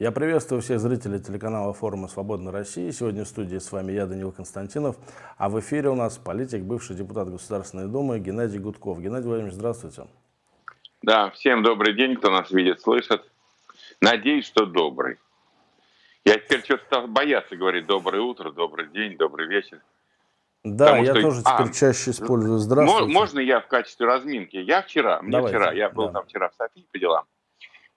Я приветствую всех зрителей телеканала форума «Свободной России». Сегодня в студии с вами я, Данил Константинов, а в эфире у нас политик, бывший депутат Государственной Думы Геннадий Гудков. Геннадий Владимирович, здравствуйте. Да, всем добрый день, кто нас видит, слышит. Надеюсь, что добрый. Я теперь что-то стал бояться говорить «доброе утро», «добрый день», «добрый вечер». Да, Потому я что... тоже теперь а, чаще использую «здравствуйте». Можно я в качестве разминки? Я вчера, мне Давайте. вчера, я был да. там вчера в Софии по делам,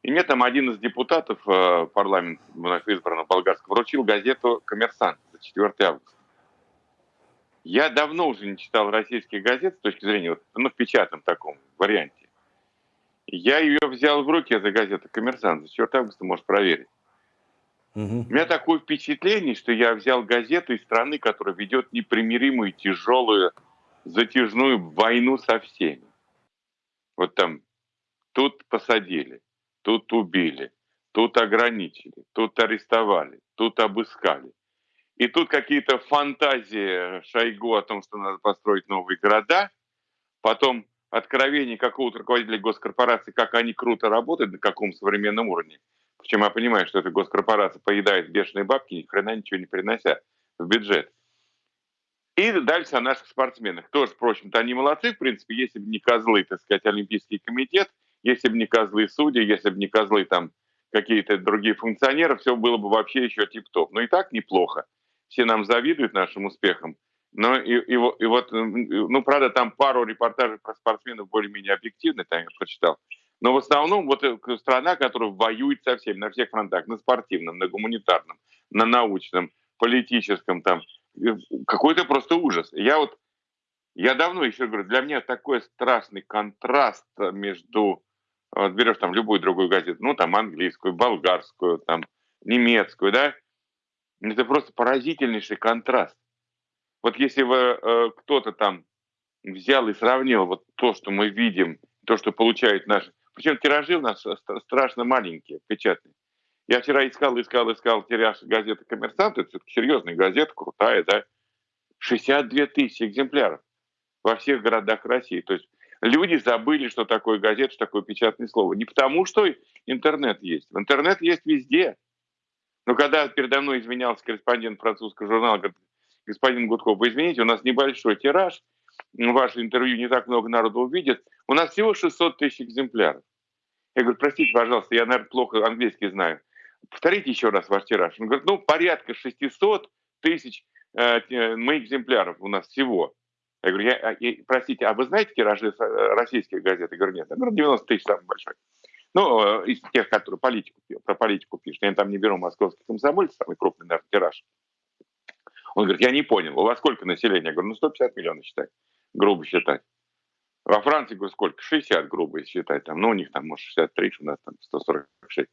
и мне там один из депутатов э, парламента вновь избранного болгарского вручил газету «Коммерсант» за 4 августа. Я давно уже не читал российские газеты с точки зрения, вот, ну, в печатном таком варианте. Я ее взял в руки, эта газета «Коммерсант», за 4 августа можешь проверить. Угу. У меня такое впечатление, что я взял газету из страны, которая ведет непримиримую, тяжелую, затяжную войну со всеми. Вот там, тут посадили, тут убили, тут ограничили, тут арестовали, тут обыскали. И тут какие-то фантазии Шойгу о том, что надо построить новые города, потом откровение какого-то руководителя госкорпорации, как они круто работают, на каком современном уровне. Причем я понимаю, что эта госкорпорация поедает бешеные бабки, ни хрена ничего не принося в бюджет. И дальше о наших спортсменах. Тоже, впрочем-то, они молодцы, в принципе, если бы не козлы, так сказать, Олимпийский комитет – если бы не козлы судьи, если бы не козлы там какие-то другие функционеры, все было бы вообще еще тип-топ. Но и так неплохо. Все нам завидуют нашим успехам. Но и, и, и вот, ну, правда, там пару репортажей про спортсменов более-менее объективных, там я прочитал. Но в основном вот э, страна, которая воюет со всеми, на всех фронтах, на спортивном, на гуманитарном, на научном, политическом, там, э, какой-то просто ужас. Я вот, я давно еще говорю, для меня такой страшный контраст между вот берешь там любую другую газету, ну там английскую, болгарскую, там немецкую, да, это просто поразительнейший контраст. Вот если бы э, кто-то там взял и сравнил вот то, что мы видим, то, что получает наш... Причем тиражи у нас страшно маленькие, печатные. Я вчера искал, искал, искал тираж газеты «Коммерсант», это серьезная газета, крутая, да, 62 тысячи экземпляров во всех городах России. То есть Люди забыли, что такое газета, что такое печатное слово. Не потому, что интернет есть. Интернет есть везде. Но когда передо мной извинялся корреспондент французского журнала, говорит, господин Гудков, вы извините, у нас небольшой тираж, ваше интервью не так много народу увидит, у нас всего 600 тысяч экземпляров. Я говорю, простите, пожалуйста, я, наверное, плохо английский знаю. Повторите еще раз ваш тираж. Он говорит, ну, порядка 600 тысяч э, экземпляров у нас всего. Я говорю, я, я, простите, а вы знаете тиражи э, российских газет? Я говорю, нет. Я говорю, 90 тысяч самый большой. Ну, э, из тех, которые политику, про политику пишут. Я там не беру московский комсомольцы, самый крупный, наверное, тираж. Он говорит, я не понял, у вас сколько населения? Я говорю, ну 150 миллионов считай, грубо считать. Во Франции, говорю, сколько? 60, грубо считать. Там, ну, у них там, может, 63, у нас там 146.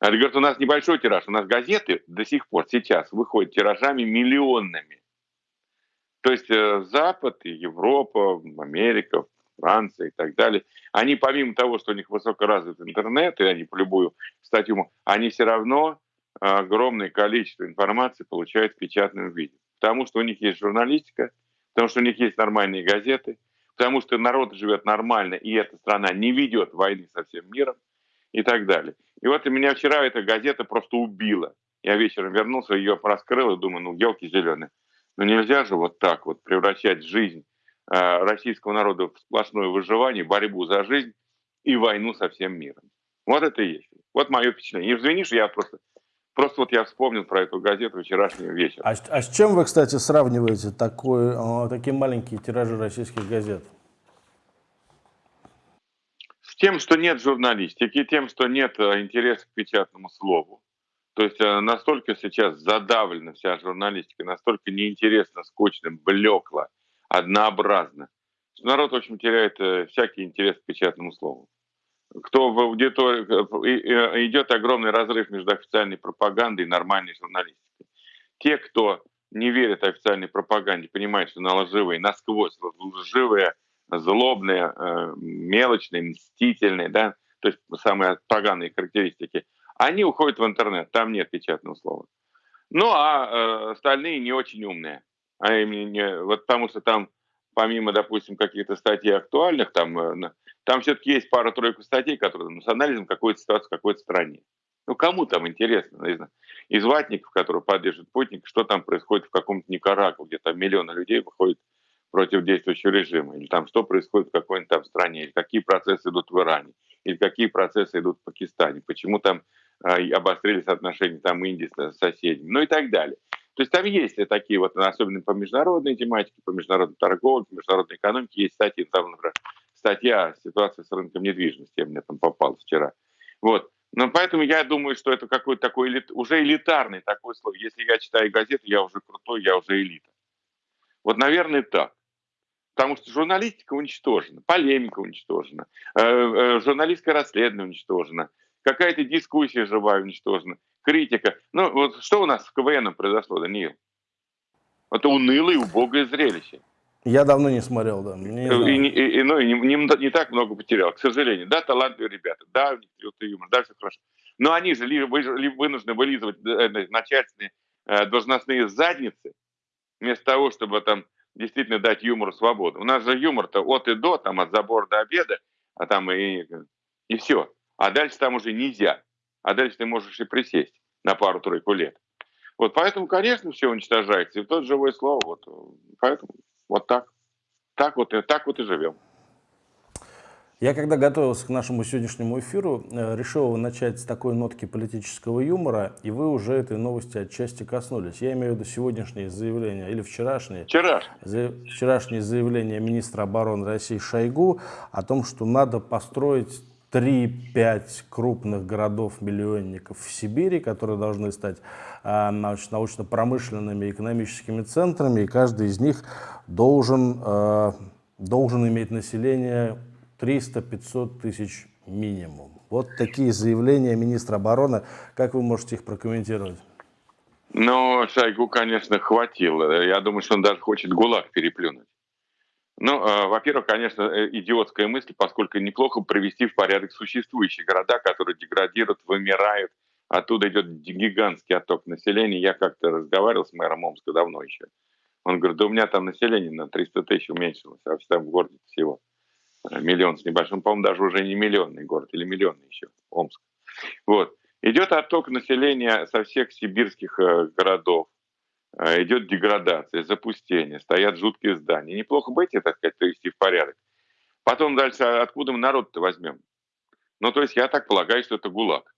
Она говорит, у нас небольшой тираж, у нас газеты до сих пор сейчас выходят тиражами миллионными. То есть э, Запад Европа, Америка, Франция и так далее, они помимо того, что у них высокоразвитый интернет, и они по любую статью, они все равно огромное количество информации получают в печатном виде. Потому что у них есть журналистика, потому что у них есть нормальные газеты, потому что народ живет нормально, и эта страна не ведет войны со всем миром и так далее. И вот и меня вчера эта газета просто убила. Я вечером вернулся, ее раскрыл и думаю, ну, елки зеленые. Но нельзя же вот так вот превращать жизнь э, российского народа в сплошное выживание, борьбу за жизнь и войну со всем миром. Вот это и есть. Вот мое впечатление. И извинишь, я просто Просто вот я вспомнил про эту газету вчерашнего вечера. А, а с чем вы, кстати, сравниваете такой, э, такие маленькие тиражи российских газет? С тем, что нет журналистики, тем, что нет э, интереса к печатному слову. То есть э, настолько сейчас задавлена вся журналистика, настолько неинтересно, скучно, блекло, однообразно, что народ, общем, теряет э, всякий интерес к печатному слову. Кто в аудитории... Э, идет огромный разрыв между официальной пропагандой и нормальной журналистикой. Те, кто не верит официальной пропаганде, понимают, что она лживая, насквозь лживая, злобная, мелочная, мстительная, да, то есть самые поганые характеристики – они уходят в интернет, там нет печатного слова. Ну, а э, остальные не очень умные. А именно, вот потому что там, помимо, допустим, каких-то статей актуальных, там, э, там все-таки есть пара-тройка статей, которые ну, с анализом какой-то ситуации в какой-то стране. Ну, кому там интересно, наверное, из ватников, которые поддерживают Путин, что там происходит в каком-то Никарагу, где там миллионы людей выходят против действующего режима, или там что происходит в какой-нибудь там стране, или какие процессы идут в Иране, или какие процессы идут в Пакистане, почему там обострились отношения там Индии с соседями, ну и так далее. То есть там есть такие вот, особенно по международной тематике, по международной торговле, по международной экономике, есть статьи, там, например, статья «Ситуация с рынком недвижимости», мне там попала вчера. Вот. Но поэтому я думаю, что это какой-то такой элит, уже элитарный такой слово. Если я читаю газету, я уже крутой, я уже элита. Вот, наверное, так. Потому что журналистика уничтожена, полемика уничтожена, э, э, журналистское расследование уничтожено, какая-то дискуссия живая уничтожена, критика. Ну, вот что у нас с КВН произошло, Даниил? Это унылое и убогое зрелище. Я давно не смотрел, да. Не и, и, и, ну, и не, не, не так много потерял, к сожалению. Да, талантливые ребята, да, у них юмор, да, все хорошо. Но они же ли, ли, вынуждены вылизывать э, начальственные э, должностные задницы, вместо того, чтобы там действительно дать юмору свободу. У нас же юмор-то от и до, там от забора до обеда, а там и, и все. А дальше там уже нельзя. А дальше ты можешь и присесть на пару-тройку лет. Вот поэтому, конечно, все уничтожается. И тот живое слово, вот, поэтому вот так. Так вот, так вот и живем. Я когда готовился к нашему сегодняшнему эфиру, э, решил начать с такой нотки политического юмора, и вы уже этой новости отчасти коснулись. Я имею в виду сегодняшние заявления, или вчерашние, Вчера. за, вчерашние заявления министра обороны России Шойгу о том, что надо построить 3-5 крупных городов-миллионников в Сибири, которые должны стать э, научно-промышленными экономическими центрами, и каждый из них должен, э, должен иметь население 300-500 тысяч минимум. Вот такие заявления министра обороны. Как вы можете их прокомментировать? Ну, Шойгу, конечно, хватило. Я думаю, что он даже хочет ГУЛАГ переплюнуть. Ну, э, во-первых, конечно, э, идиотская мысль, поскольку неплохо привести в порядок существующие города, которые деградируют, вымирают. Оттуда идет гигантский отток населения. Я как-то разговаривал с мэром Омска давно еще. Он говорит, да у меня там население на 300 тысяч уменьшилось, а там в городе всего миллион с небольшим, по-моему, даже уже не миллионный город, или миллионный еще, Омск. Вот. Идет отток населения со всех сибирских э, городов, э, идет деградация, запустение, стоят жуткие здания. Неплохо бы эти, так сказать, привести в порядок. Потом дальше, а откуда мы народ-то возьмем? Ну, то есть я так полагаю, что это ГУЛАГ.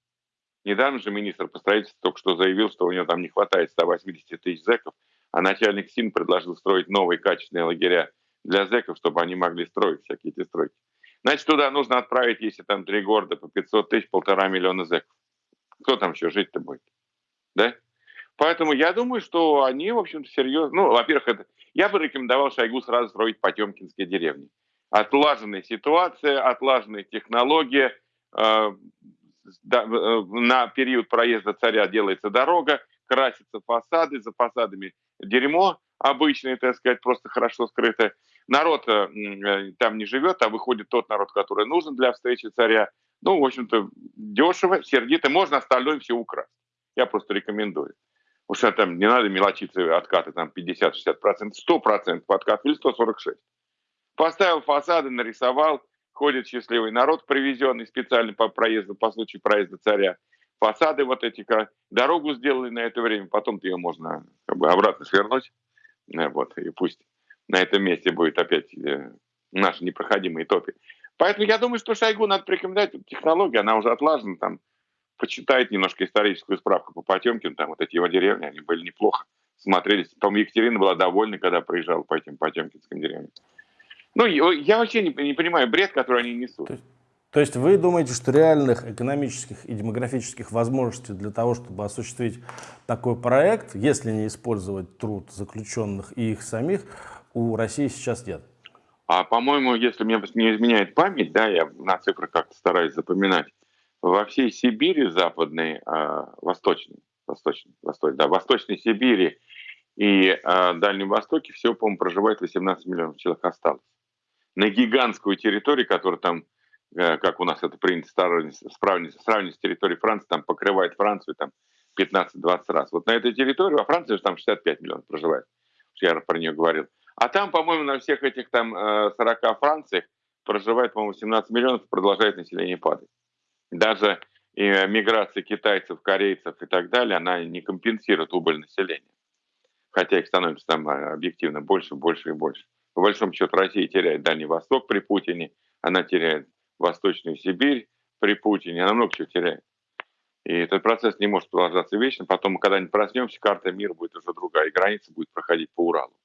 Недавно же министр по строительству только что заявил, что у него там не хватает 180 тысяч зэков, а начальник СИН предложил строить новые качественные лагеря для зэков, чтобы они могли строить всякие эти стройки. Значит, туда нужно отправить, если там три города по 500 тысяч, полтора миллиона зэков. Кто там еще жить-то будет? Да? Поэтому я думаю, что они, в общем-то, серьезно... Ну, во-первых, это... я бы рекомендовал Шойгу сразу строить Потемкинские деревни. Отлаженная ситуация, отлаженная технология. Э, э, на период проезда царя делается дорога, красятся фасады, за фасадами дерьмо обычное, так сказать, просто хорошо скрытое народ э, там не живет, а выходит тот народ, который нужен для встречи царя. Ну, в общем-то, дешево, сердито, можно остальное все украсть. Я просто рекомендую. Уж там не надо мелочиться, откаты там 50-60%, 100% откат или 146%. Поставил фасады, нарисовал, ходит счастливый народ, привезенный специально по проезду, по случаю проезда царя. Фасады вот эти, дорогу сделали на это время, потом ее можно как бы обратно свернуть, э, вот, и пусть на этом месте будет опять э, наши непроходимые топи. Поэтому я думаю, что Шойгу надо порекомендовать технологию, она уже отлажена, там, почитает немножко историческую справку по Потемкину, там вот эти его деревни, они были неплохо смотрелись. По-моему, Екатерина была довольна, когда проезжала по этим Потемкинским деревням. Ну, я вообще не, не понимаю бред, который они несут. То есть, то есть вы думаете, что реальных экономических и демографических возможностей для того, чтобы осуществить такой проект, если не использовать труд заключенных и их самих, у России сейчас нет. А по-моему, если мне не изменяет память, да, я на цифрах как-то стараюсь запоминать, во всей Сибири западной, э, восточной, восточной, восточной, да, восточной Сибири и э, Дальнем Востоке всего, по-моему, проживает 18 миллионов человек осталось. На гигантскую территорию, которая там, э, как у нас это принято сравнивать, сравнивать с территорией Франции, там покрывает Францию там 15-20 раз. Вот на этой территории, во Франции же там 65 миллионов проживает. Я про нее говорил. А там, по-моему, на всех этих там 40 э, Франциях проживает, по-моему, 17 миллионов и продолжает население падать. Даже и миграция китайцев, корейцев и так далее, она не компенсирует убыль населения. Хотя их становится там а, объективно больше, больше и больше. По большому счету Россия теряет Дальний Восток при Путине, она теряет Восточную Сибирь при Путине, она много чего теряет. И этот процесс не может продолжаться вечно. Потом, мы когда-нибудь проснемся, карта мира будет уже другая, и граница будет проходить по Уралу.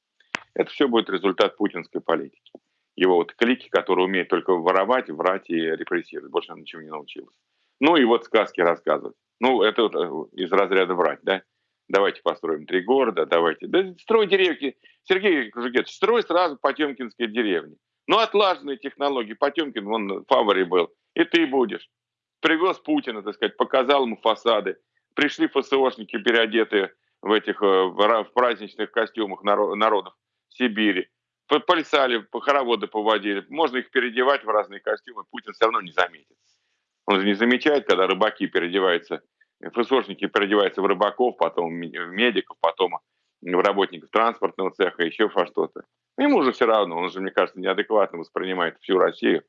Это все будет результат путинской политики. Его вот клики, которые умеют только воровать, врать и репрессировать. Больше он ничего не научился. Ну и вот сказки рассказывать. Ну, это вот э, из разряда врать, да? Давайте построим три города, давайте. Да строй деревки. Сергей Кужугетович, строй сразу Потемкинские деревни. Ну, отлаженные технологии. Потемкин, он в фаворе был. И ты будешь. Привез Путина, так сказать, показал ему фасады. Пришли ФСОшники, переодетые в этих э, в праздничных костюмах народов Сибири. Польсали, хороводы поводили. Можно их переодевать в разные костюмы, Путин все равно не заметит. Он же не замечает, когда рыбаки переодеваются, ФСОшники переодеваются в рыбаков, потом в медиков, потом в работников транспортного цеха, еще во что-то. Ему же все равно, он же, мне кажется, неадекватно воспринимает всю Россию.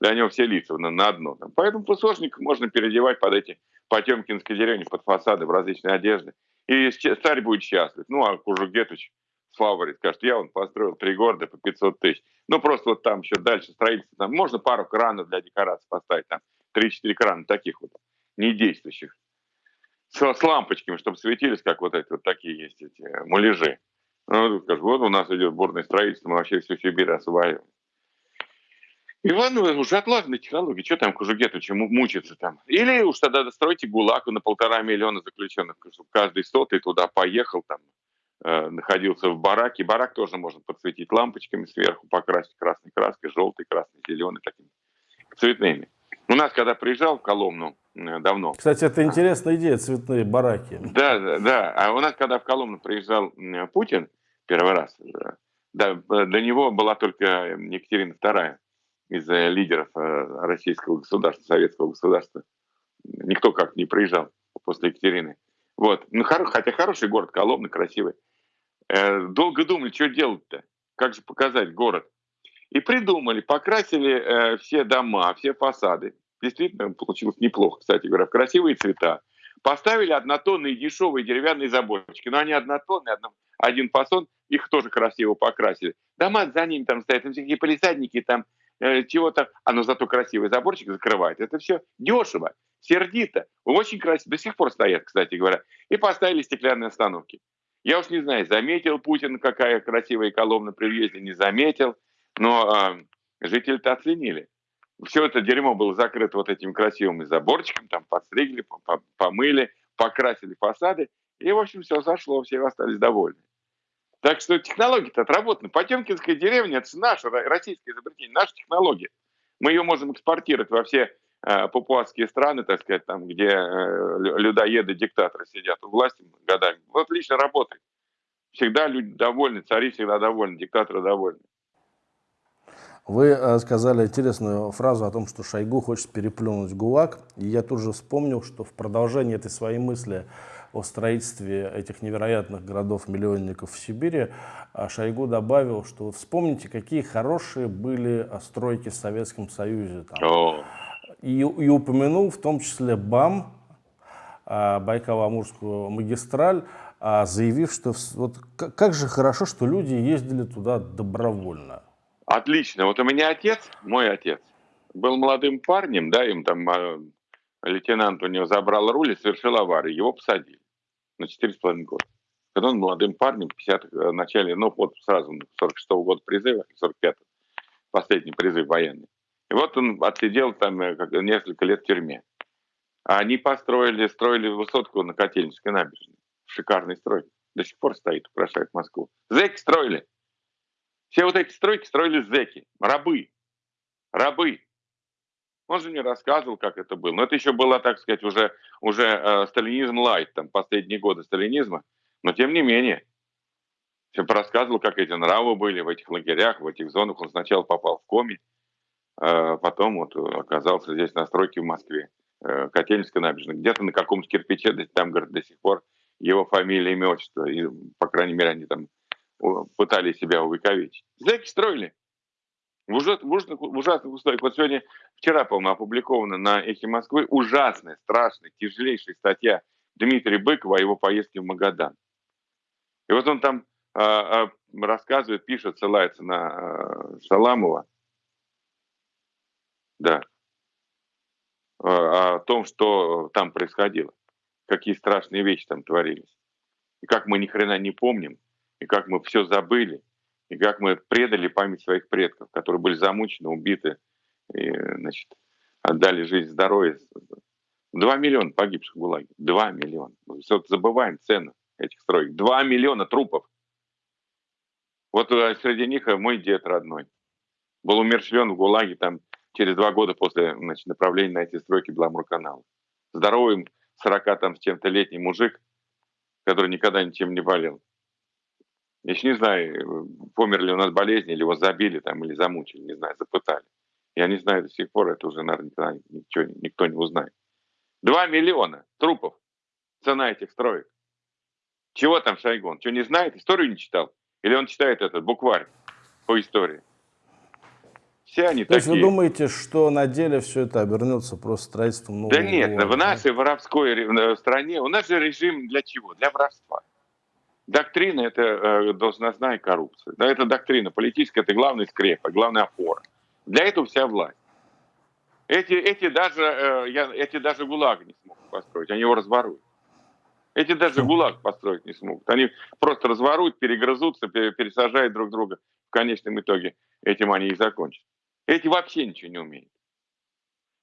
Для него все лица на, на одно. Поэтому ФСОшников можно переодевать под эти Потемкинской деревни, под фасады в различные одежды. И царь будет счастлив. Ну, а Кужугетович фаворит, скажет, я он построил три города по 500 тысяч. Ну, просто вот там еще дальше строительство. Там можно пару кранов для декорации поставить, там 3-4 крана таких вот, недействующих. С, с лампочками, чтобы светились, как вот эти вот такие есть эти муляжи. Ну, скажу, вот у нас идет бурное строительство, мы вообще всю Сибирь осваиваем. Иван, ну, уже отлаженные технологии, что там Кужугетовичу мучиться там? Или уж тогда достройте ГУЛАГ на полтора миллиона заключенных, чтобы каждый сотый туда поехал, там, Э, находился в бараке. Барак тоже можно подсветить лампочками сверху, покрасить красной краской, желтой, красной, зеленой, такими цветными. У нас, когда приезжал в Коломну э, давно... Кстати, это интересная идея, цветные бараки. Да, да, да. А у нас, когда в Коломну приезжал Путин первый раз, да, до него была только Екатерина II из лидеров э, российского государства, советского государства. Никто как не приезжал после Екатерины. Вот. Ну, хоро, хотя хороший город, Коломна, красивый. Э, долго думали, что делать-то, как же показать город. И придумали, покрасили э, все дома, все фасады. Действительно, получилось неплохо, кстати говоря, в красивые цвета. Поставили однотонные дешевые деревянные заборчики. Но они однотонные, одно, один фасон, их тоже красиво покрасили. Дома за ними там стоят, там всякие полисадники, там э, чего-то. А но зато красивый заборчик закрывает. Это все дешево, сердито. Очень красиво. До сих пор стоят, кстати говоря. И поставили стеклянные остановки. Я уж не знаю, заметил Путин, какая красивая колонна при въезде, не заметил, но э, жители-то оценили. Все это дерьмо было закрыто вот этим красивым заборчиком, там подстригли, помыли, покрасили фасады, и, в общем, все зашло, все остались довольны. Так что технологии-то отработаны. Потемкинская деревня – это наше российское изобретение, наша технология. Мы ее можем экспортировать во все папуасские страны, так сказать, там, где э, людоеды, диктаторы сидят у власти годами. Вот отлично работает. Всегда люди довольны, цари всегда довольны, диктаторы довольны. Вы э, сказали интересную фразу о том, что Шойгу хочет переплюнуть ГУЛАГ. И я тут же вспомнил, что в продолжении этой своей мысли о строительстве этих невероятных городов-миллионников в Сибири, Шойгу добавил, что вспомните, какие хорошие были стройки в Советском Союзе. Там, и, и упомянул в том числе БАМ, а, Байкало-Амурскую магистраль, а, заявив, что вот как же хорошо, что люди ездили туда добровольно. Отлично. Вот у меня отец, мой отец, был молодым парнем, да, им там а, лейтенант у него забрал руль и совершил аварию. Его посадили на 4,5 года. Когда он молодым парнем, в 50 в э, начале, ну вот сразу 46 -го года призыва, 45 последний призыв военный. И вот он отсидел там э, несколько лет в тюрьме. А они построили, строили высотку на Котельнической набережной. Шикарный строй. До сих пор стоит, украшает Москву. Зеки строили. Все вот эти стройки строили зеки. Рабы. Рабы. Он же мне рассказывал, как это было. Но это еще было, так сказать, уже, уже э, сталинизм лайт, там, последние годы сталинизма. Но тем не менее, все рассказывал, как эти нравы были в этих лагерях, в этих зонах. Он сначала попал в коми, потом вот оказался здесь на стройке в Москве, э, Котельническая набережная. Где-то на каком-то кирпиче, там, говорит, до сих пор его фамилия, имя, отчество. И, по крайней мере, они там пытались себя увековечить. Зэки строили. В ужасных, в ужасных, условиях. Вот сегодня, вчера, по-моему, опубликована на «Эхе Москвы» ужасная, страшная, тяжелейшая статья Дмитрия Быкова о его поездке в Магадан. И вот он там а, а, рассказывает, пишет, ссылается на а, Шаламова, да, а, о том, что там происходило, какие страшные вещи там творились, и как мы ни хрена не помним, и как мы все забыли, и как мы предали память своих предков, которые были замучены, убиты, и, значит, отдали жизнь, здоровье. Два миллиона погибших в ГУЛАГе. Два миллиона. Мы все забываем цену этих строек. Два миллиона трупов. Вот э, среди них э, мой дед родной. Был умерщвлен в ГУЛАГе там через два года после значит, направления на эти стройки Беломорканала. Здоровый 40 там с чем-то летний мужик, который никогда ничем не болел. Я еще не знаю, помер ли он от болезни, или его забили там, или замучили, не знаю, запытали. Я не знаю до сих пор, это уже, наверное, ничего, никто не узнает. Два миллиона трупов. Цена этих строек. Чего там Шойгу? что, не знает? Историю не читал? Или он читает этот букварь по истории? Все они То такие. есть вы думаете, что на деле все это обернется просто строительством нового Да нет, города, в нашей да? воровской э, стране, у нас же режим для чего? Для воровства. Доктрина – это э, должностная коррупция. Да, это доктрина политическая, это главная скрепа, главная опора. Для этого вся власть. Эти, эти, даже, э, я, эти даже ГУЛАГ не смогут построить, они его разворуют. Эти даже ГУЛАГ построить не смогут. Они просто разворуют, перегрызутся, пересажают друг друга. В конечном итоге этим они и закончат. Эти вообще ничего не умеют.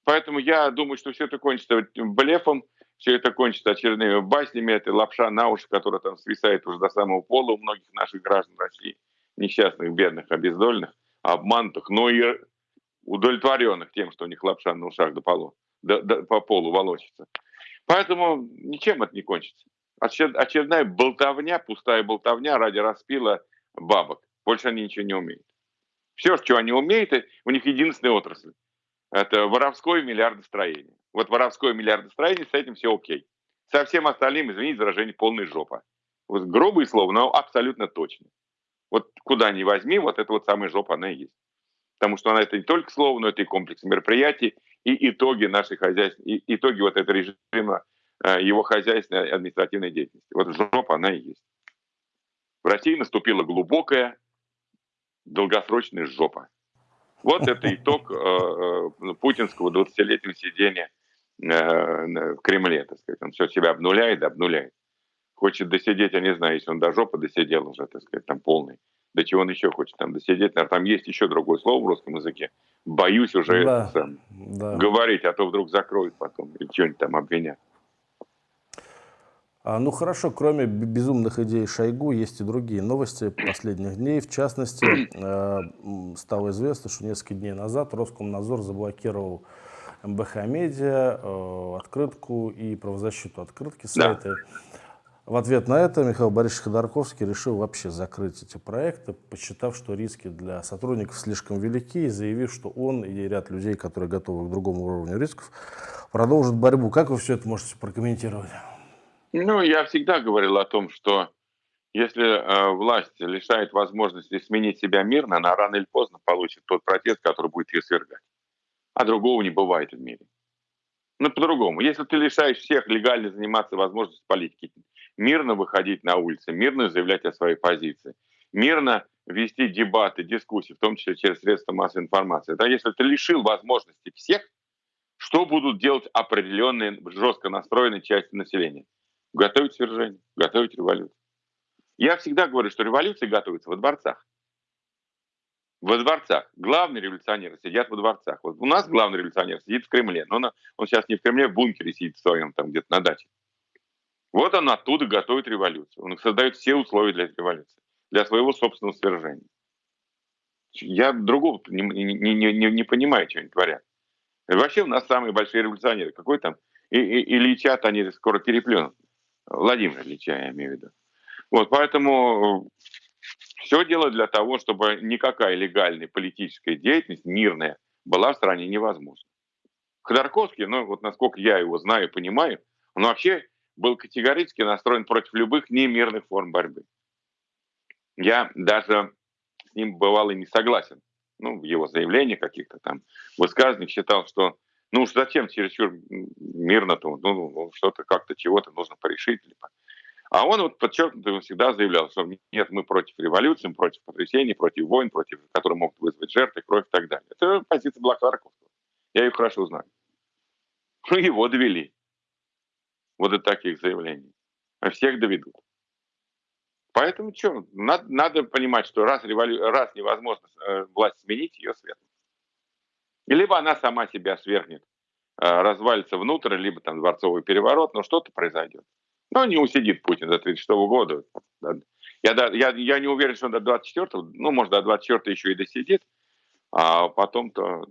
Поэтому я думаю, что все это кончится блефом, все это кончится очередными баснями, это лапша на уши, которая там свисает уже до самого пола у многих наших граждан России, несчастных, бедных, обездоленных, обманутых, но и удовлетворенных тем, что у них лапша на ушах до полу, до, до, по полу волочится. Поэтому ничем это не кончится. Очередная болтовня, пустая болтовня ради распила бабок. Больше они ничего не умеют. Все, что они умеют, у них единственная отрасль. Это воровское миллиардостроение. Вот воровское миллиардостроение, с этим все окей. Со всем остальным, извините выражение, полная жопа. Вот грубые слова, но абсолютно точно. Вот куда ни возьми, вот это вот самая жопа, она и есть. Потому что она это не только слово, но это и комплекс мероприятий, и итоги нашей хозяйственной, и итоги вот этого режима, э, его хозяйственной административной деятельности. Вот жопа она и есть. В России наступила глубокая долгосрочная жопа. Вот это итог э, э, путинского 20-летнего сидения в Кремле, так сказать. Он все себя обнуляет, обнуляет. Хочет досидеть, я не знаю, если он до жопы досидел уже, так сказать, там полный. До чего он еще хочет там досидеть. Наверное, там есть еще другое слово в русском языке. Боюсь уже да, это, да. говорить, а то вдруг закроют потом или что-нибудь там обвинят. А, ну хорошо, кроме безумных идей Шойгу, есть и другие новости последних дней. В частности, э, стало известно, что несколько дней назад Роскомнадзор заблокировал МБХ Медиа, э, открытку и правозащиту открытки сайта. Да. В ответ на это Михаил Борисович Ходорковский решил вообще закрыть эти проекты, посчитав, что риски для сотрудников слишком велики, и заявив, что он и ряд людей, которые готовы к другому уровню рисков, продолжат борьбу. Как вы все это можете прокомментировать? Ну, я всегда говорил о том, что если э, власть лишает возможности сменить себя мирно, она рано или поздно получит тот протест, который будет ее свергать. А другого не бывает в мире. Ну, по-другому. Если ты лишаешь всех легально заниматься возможностью политики, мирно выходить на улицы, мирно заявлять о своей позиции, мирно вести дебаты, дискуссии, в том числе через средства массовой информации. Да, если ты лишил возможности всех, что будут делать определенные жестко настроенные части населения? Готовить свержение, готовить революцию. Я всегда говорю, что революции готовятся во дворцах. Во дворцах. Главные революционеры сидят во дворцах. Вот у нас главный революционер сидит в Кремле, но он, он сейчас не в Кремле, в бункере сидит в своем, там где-то на даче. Вот он оттуда готовит революцию. Он создает все условия для революции, для своего собственного свержения. Я другого не, не, не, не, понимаю, что они творят. вообще у нас самые большие революционеры. Какой там? И, и, Ильича-то они скоро переплюнут. Владимир Ильича, я имею в виду. Вот, поэтому все дело для того, чтобы никакая легальная политическая деятельность, мирная, была в стране невозможна. Ходорковский, ну вот насколько я его знаю и понимаю, он вообще был категорически настроен против любых немирных форм борьбы. Я даже с ним бывал и не согласен ну, в его заявлениях каких-то там высказываниях считал, что ну уж зачем чересчур мирно-то, ну, ну, ну, что-то как-то чего-то нужно порешить. Либо. А он вот подчеркнуто всегда заявлял, что нет, мы против революции, против потрясений, против войн, против, которые могут вызвать жертвы, кровь и так далее. Это позиция была. Я ее хорошо знаю. Ну, его довели. Вот до таких заявлений. А всех доведут. Поэтому что, надо, надо понимать, что раз, револю... раз невозможно э, власть сменить, ее Либо она сама себя свергнет, э, развалится внутрь, либо там дворцовый переворот, но что-то произойдет. Но не усидит Путин до 36 года. Я, я, я не уверен, что он до 24 ну, может, до 24 еще и досидит, а потом-то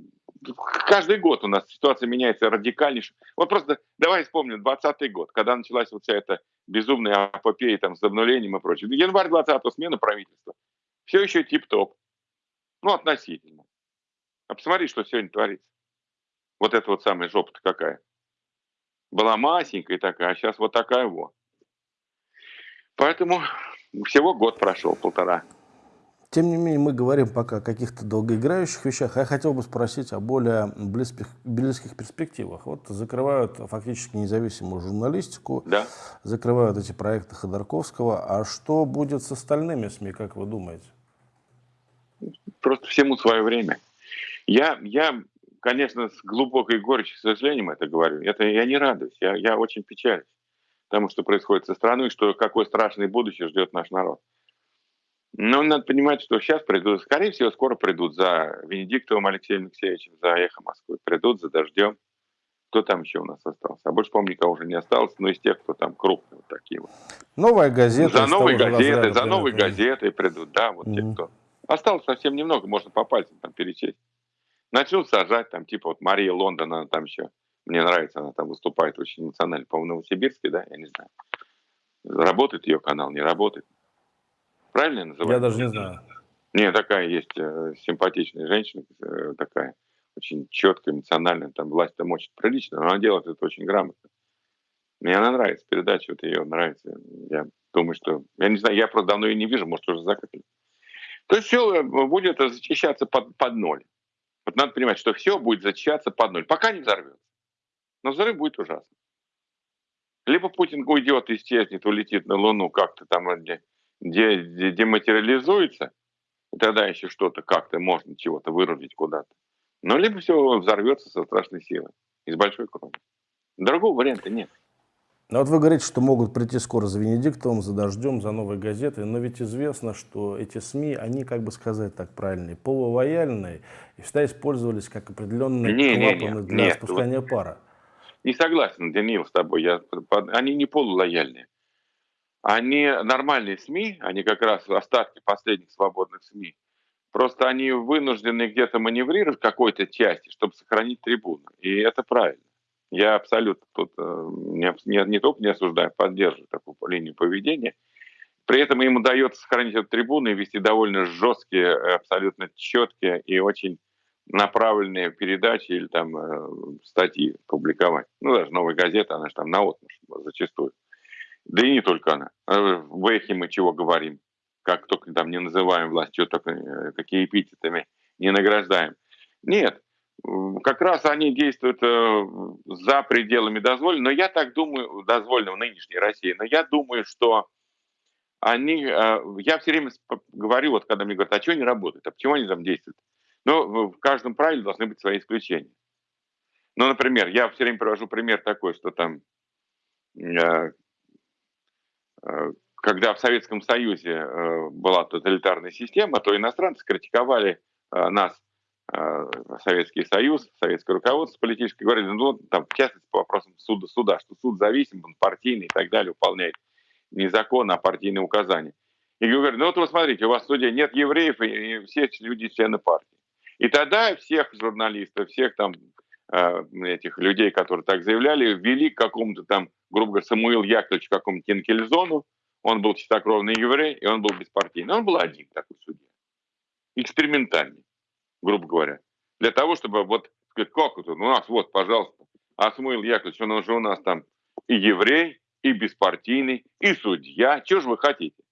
каждый год у нас ситуация меняется радикальнейше. Вот просто давай вспомним 20 год, когда началась вот вся эта безумная апопея там, с обнулением и прочее. Январь 20-го смена правительства. Все еще тип-топ. Ну, относительно. А посмотри, что сегодня творится. Вот это вот самая жопа-то какая. Была масенькая такая, а сейчас вот такая вот. Поэтому всего год прошел, полтора. Тем не менее, мы говорим пока о каких-то долгоиграющих вещах. А я хотел бы спросить о более близких, близких перспективах. Вот закрывают фактически независимую журналистику, да. закрывают эти проекты Ходорковского. А что будет с остальными СМИ, как вы думаете? Просто всему свое время. Я, я конечно, с глубокой горечью, к сожалению, это говорю. Это я не радуюсь, я, я очень печалюсь тому, что происходит со страной, что какое страшное будущее ждет наш народ. Но надо понимать, что сейчас придут, скорее всего, скоро придут за Венедиктовым Алексеем Алексеевичем, за «Эхо Москвы», придут за «Дождем». Кто там еще у нас остался? А больше, помню, никого уже не осталось, но из тех, кто там крупные вот такие вот. Новая газета. За новые газеты, за новые газеты придут, да, вот mm-hmm. те, кто. Осталось совсем немного, можно по пальцам там перечесть. Начнут сажать, там, типа вот Мария Лондон, она там еще, мне нравится, она там выступает очень эмоционально, по-моему, Новосибирске, да, я не знаю. Работает ее канал, не работает. Правильно я называю? Я даже не знаю. Не, такая есть э, симпатичная женщина, э, такая очень четкая, эмоциональная, там власть-то мочит прилично, но она делает это очень грамотно. Мне она нравится, передача вот ее нравится. Я думаю, что... Я не знаю, я просто давно ее не вижу, может, уже закрыли. То есть все э, будет зачищаться под, под ноль. Вот надо понимать, что все будет зачищаться под ноль, пока не взорвется. Но взрыв будет ужасно. Либо Путин уйдет, исчезнет, улетит на Луну как-то там, дематериализуется, и тогда еще что-то как-то можно чего-то вырубить куда-то. Но либо все взорвется со страшной силой и с большой кровью. Другого варианта нет. Ну вот вы говорите, что могут прийти скоро за Венедиктовым, за Дождем, за Новой газетой, но ведь известно, что эти СМИ, они, как бы сказать так правильно, полувояльные, и всегда использовались как определенные не, клапаны не, не, для нет, спускания вот пара. Не согласен, Даниил, с тобой. Я, они не полулояльные они нормальные СМИ, они как раз остатки последних свободных СМИ. Просто они вынуждены где-то маневрировать в какой-то части, чтобы сохранить трибуну. И это правильно. Я абсолютно тут э, не, не, не только не осуждаю, поддерживаю такую линию поведения. При этом им удается сохранить эту трибуну и вести довольно жесткие, абсолютно четкие и очень направленные передачи или там э, статьи публиковать. Ну, даже «Новая газета», она же там на зачастую. Да и не только она. А в эхе мы чего говорим? Как только там не называем власть, что только э, какие эпитетами не награждаем. Нет, как раз они действуют э, за пределами дозволенного. Но я так думаю, дозволенного нынешней России, но я думаю, что они, э, я все время говорю, вот когда мне говорят, а что они работают, а почему они там действуют? Ну, в каждом правиле должны быть свои исключения. Ну, например, я все время привожу пример такой, что там Э, когда в Советском Союзе была тоталитарная система, то иностранцы критиковали нас, Советский Союз, советское руководство политическое, говорили, ну, там, в частности, по вопросам суда, суда, что суд зависим, он партийный и так далее, выполняет не закон, а партийные указания. И говорят, ну вот вы смотрите, у вас в суде нет евреев, и все люди члены партии. И тогда всех журналистов, всех там этих людей, которые так заявляли, ввели к какому-то там грубо говоря, Самуил Яковлевич в каком-то Инкельзону, он был чистокровный еврей, и он был беспартийный. Он был один такой судья. Экспериментальный, грубо говоря. Для того, чтобы вот сказать, как это, у нас вот, пожалуйста, а Самуил Яковлевич, он уже у нас там и еврей, и беспартийный, и судья. Чего же вы хотите?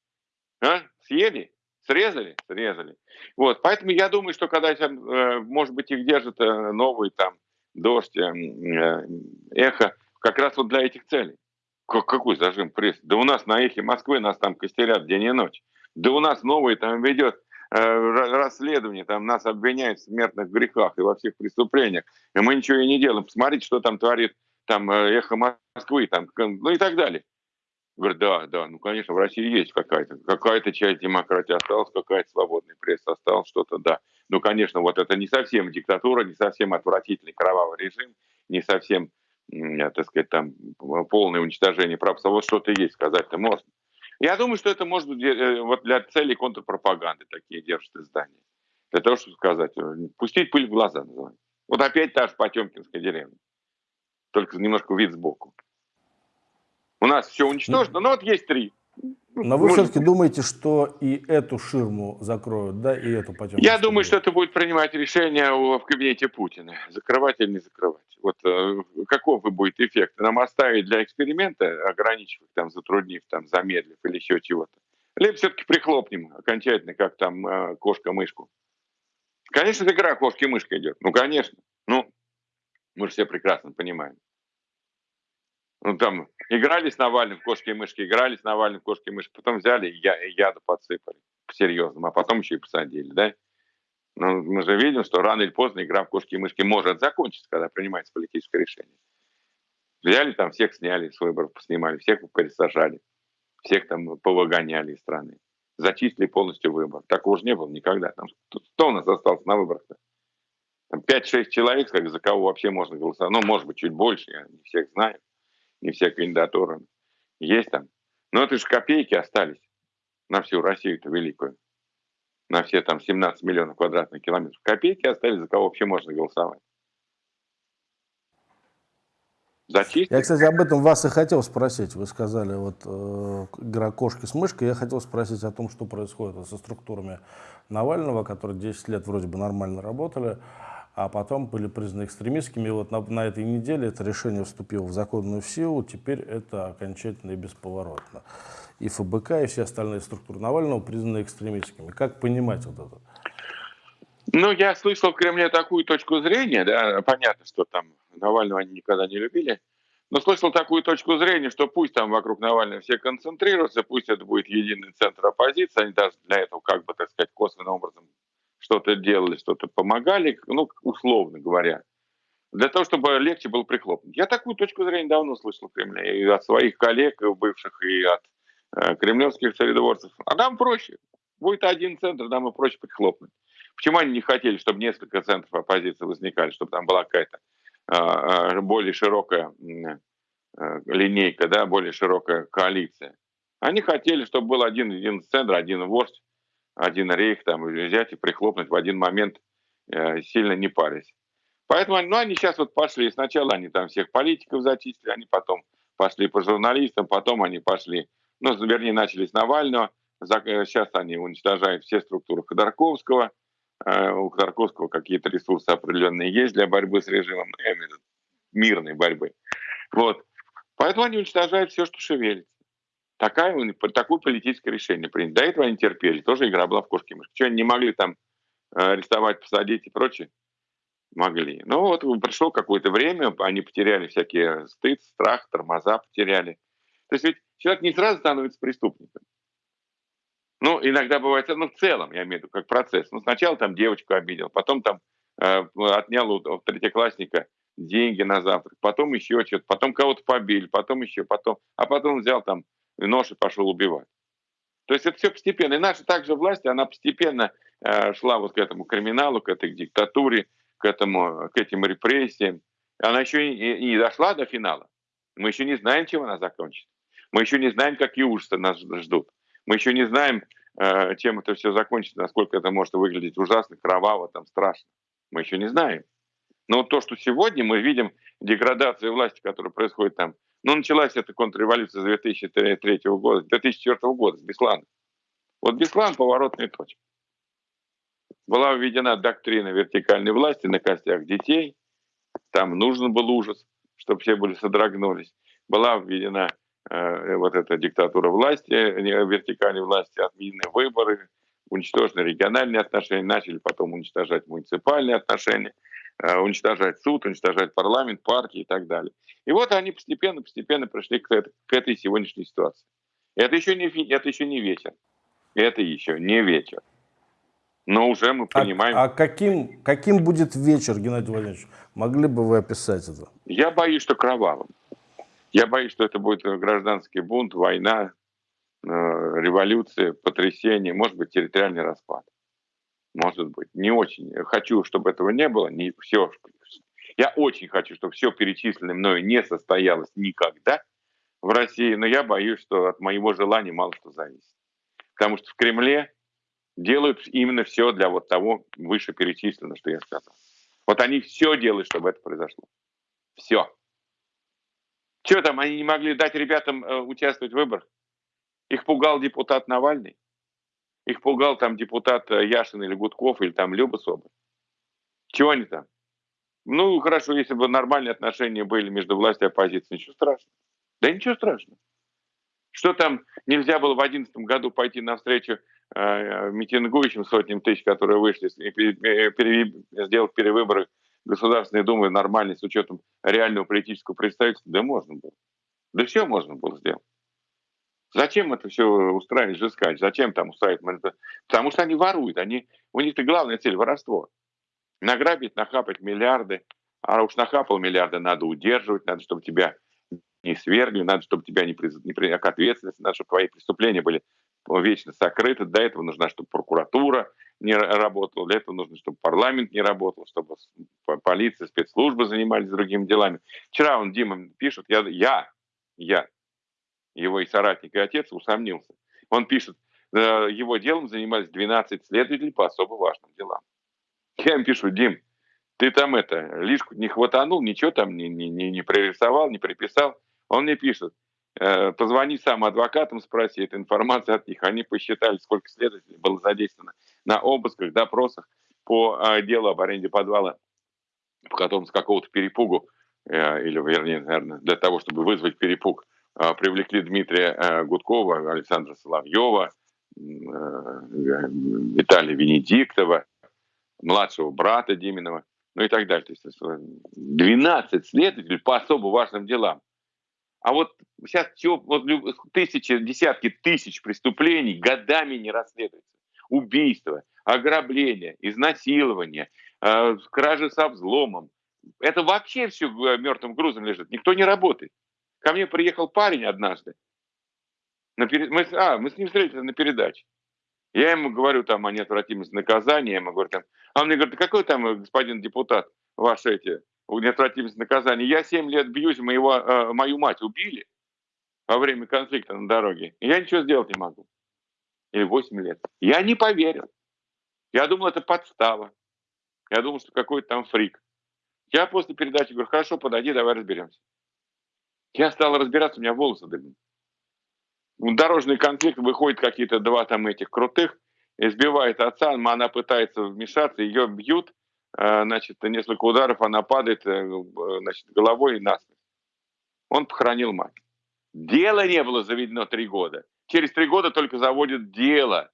А? Съели? Срезали? Срезали. Вот, поэтому я думаю, что когда, э, может быть, их держит э, новый там дождь, э, эхо, как раз вот для этих целей. Как, какой зажим пресс? Да у нас на эхе Москвы нас там костерят день и ночь. Да у нас новый там ведет расследование, там нас обвиняют в смертных грехах и во всех преступлениях, и мы ничего и не делаем. Посмотрите, что там творит там эхо Москвы, там, ну и так далее. Говорит, да, да, ну, конечно, в России есть какая-то, какая-то часть демократии осталась, какая-то свободная пресса осталась, что-то, да. Ну, конечно, вот это не совсем диктатура, не совсем отвратительный кровавый режим, не совсем, так сказать, там, полное уничтожение прав, вот что-то есть, сказать-то можно. Я думаю, что это может быть э, вот для целей контрпропаганды такие держат издания. Для того, чтобы сказать, э, пустить пыль в глаза, называется. Вот опять та же Потемкинская деревня, только немножко вид сбоку. У нас все уничтожено, но вот есть три. Но вы все-таки думаете, что и эту ширму закроют, да, и эту потом? Я думаю, что это будет принимать решение в кабинете Путина, закрывать или не закрывать. Вот э, каков будет эффект? Нам оставить для эксперимента, ограничив там, затруднив, там, замедлив или еще чего-то? Либо все-таки прихлопнем окончательно, как там э, кошка-мышку. Конечно, это игра кошки-мышка идет. Ну, конечно. Ну, мы же все прекрасно понимаем. Ну, там, играли с Навальным в кошки и мышки, играли с Навальным в кошки и мышки, потом взяли и я, яду подсыпали, по-серьезному, а потом еще и посадили, да? Но мы же видим, что рано или поздно игра в кошки и мышки может закончиться, когда принимается политическое решение. Взяли там, всех сняли с выборов, поснимали, всех пересажали, всех там повыгоняли из страны. Зачистили полностью выбор. Такого уже не было никогда. Там, кто у нас остался на выборах-то? 5-6 человек, за кого вообще можно голосовать. Ну, может быть, чуть больше, я не всех знаю не все кандидатуры есть там. Но это же копейки остались на всю Россию-то великую. На все там 17 миллионов квадратных километров. Копейки остались, за кого вообще можно голосовать. Зачистить? Я, кстати, об этом вас и хотел спросить. Вы сказали, вот э, игра кошки с мышкой. Я хотел спросить о том, что происходит со структурами Навального, которые 10 лет вроде бы нормально работали а потом были признаны экстремистскими. И вот на, на этой неделе это решение вступило в законную силу, теперь это окончательно и бесповоротно. И ФБК, и все остальные структуры Навального признаны экстремистскими. Как понимать вот это? Ну, я слышал в Кремле такую точку зрения, да, понятно, что там Навального они никогда не любили, но слышал такую точку зрения, что пусть там вокруг Навального все концентрируются, пусть это будет единый центр оппозиции, они даже для этого, как бы, так сказать, косвенным образом что-то делали, что-то помогали, ну, условно говоря, для того, чтобы легче было прихлопнуть. Я такую точку зрения давно слышал в Кремле, и от своих коллег, и бывших, и от э, кремлевских царедворцев. А нам проще. Будет один центр, нам и проще прихлопнуть. Почему они не хотели, чтобы несколько центров оппозиции возникали, чтобы там была какая-то э, более широкая э, линейка, да, более широкая коалиция? Они хотели, чтобы был один, один центр, один вождь, один рейх там взять и прихлопнуть в один момент, э, сильно не парясь. Поэтому ну, они сейчас вот пошли. Сначала они там всех политиков зачистили, они потом пошли по журналистам, потом они пошли, ну, вернее, начали с Навального. Сейчас э, они уничтожают все структуры Ходорковского. Э, у Ходорковского какие-то ресурсы определенные есть для борьбы с режимом, мирной борьбы. Вот. Поэтому они уничтожают все, что шевелится. Такая, такое политическое решение принято. До этого они терпели, тоже игра была в кошки мышки. Что, они не могли там э, арестовать, посадить и прочее? Могли. Но вот пришло какое-то время, они потеряли всякие стыд, страх, тормоза потеряли. То есть ведь человек не сразу становится преступником. Ну, иногда бывает, ну, в целом, я имею в виду, как процесс. Ну, сначала там девочку обидел, потом там э, отнял у третьеклассника деньги на завтрак, потом еще что-то, потом кого-то побили, потом еще, потом, а потом взял там нож и пошел убивать. То есть это все постепенно. И наша также власть, она постепенно э, шла вот к этому криминалу, к этой диктатуре, к, этому, к этим репрессиям. Она еще и, и не дошла до финала. Мы еще не знаем, чем она закончится. Мы еще не знаем, какие ужасы нас ждут. Мы еще не знаем, э, чем это все закончится, насколько это может выглядеть ужасно, кроваво, там, страшно. Мы еще не знаем. Но то, что сегодня мы видим деградацию власти, которая происходит там ну, началась эта контрреволюция с 2003 года, 2004 года, с Беслана. Вот Беслан – поворотная точка. Была введена доктрина вертикальной власти на костях детей. Там нужен был ужас, чтобы все были содрогнулись. Была введена э, вот эта диктатура власти, вертикальной власти, отменены выборы, уничтожены региональные отношения, начали потом уничтожать муниципальные отношения, уничтожать суд, уничтожать парламент, партии и так далее. И вот они постепенно-постепенно пришли к, к этой сегодняшней ситуации. Это еще не, это еще не вечер. Это еще не вечер. Но уже мы а, понимаем... А, а каким, каким будет вечер, Геннадий Владимирович? Могли бы вы описать это? Я боюсь, что кровавым. Я боюсь, что это будет гражданский бунт, война, э, революция, потрясение, может быть, территориальный распад. Может быть. Не очень. Хочу, чтобы этого не было. Не все. Я очень хочу, чтобы все перечисленное мною не состоялось никогда в России, но я боюсь, что от моего желания мало что зависит. Потому что в Кремле делают именно все для вот того вышеперечисленного, что я сказал. Вот они все делают, чтобы это произошло. Все. Что там, они не могли дать ребятам э, участвовать в выборах? Их пугал депутат Навальный? Их пугал там депутат э, Яшин или Гудков, или там Люба Соболь? Чего они там? Ну, хорошо, если бы нормальные отношения были между властью и оппозицией, ничего страшного. Да ничего страшного. Что там нельзя было в 2011 году пойти навстречу э, митингующим сотням тысяч, которые вышли, и пере, сделать перевыборы Государственной Думы нормальной с учетом реального политического представительства? Да можно было. Да все можно было сделать. Зачем это все устраивать, жескать? Зачем там устраивать? Потому что они воруют. Они, у них-то главная цель – воровство. Награбить, нахапать миллиарды. А уж нахапал миллиарды, надо удерживать, надо, чтобы тебя не свергли, надо, чтобы тебя не, приз... не при... к ответственности, надо, чтобы твои преступления были вечно сокрыты. Для этого нужна, чтобы прокуратура не работала, для этого нужно, чтобы парламент не работал, чтобы полиция, спецслужбы занимались другими делами. Вчера он, Дима, пишет, я, я, я, его и соратник, и отец усомнился. Он пишет, «Э, его делом занимались 12 следователей по особо важным делам. Я им пишу, Дим, ты там это, лишку не хватанул, ничего там не, не, не, не прорисовал, не приписал. Он мне пишет, э, позвони сам адвокатам, спроси эту информацию от них. Они посчитали, сколько следователей было задействовано на обысках, допросах по э, делу об аренде подвала, в котором с какого-то перепугу, э, или, вернее, наверное, для того, чтобы вызвать перепуг, привлекли Дмитрия э, Гудкова, Александра Соловьева, э, Виталия Венедиктова, младшего брата Диминова, ну и так далее. То есть 12 следователей по особо важным делам. А вот сейчас все, вот тысячи, десятки тысяч преступлений годами не расследуются. Убийства, ограбления, изнасилования, э, кражи со взломом. Это вообще все э, мертвым грузом лежит. Никто не работает. Ко мне приехал парень однажды. На перед... мы, а, мы с ним встретились на передаче. Я ему говорю там о неотвратимости наказания, я ему говорю там, а он мне говорит, какой там э, господин депутат, ваши эти неотвратимость наказания. Я 7 лет бьюсь, моего, э, мою мать убили во время конфликта на дороге. И я ничего сделать не могу. Или 8 лет. Я не поверил. Я думал, это подстава. Я думал, что какой-то там фрик. Я после передачи говорю, хорошо, подойди, давай разберемся. Я стал разбираться, у меня волосы дыбны. В дорожный конфликт выходят какие-то два там этих крутых, избивает отца, она пытается вмешаться, ее бьют, Э, значит, несколько ударов, она падает э, значит, головой и насмерть. Он похоронил мать. Дело не было заведено три года. Через три года только заводят дело,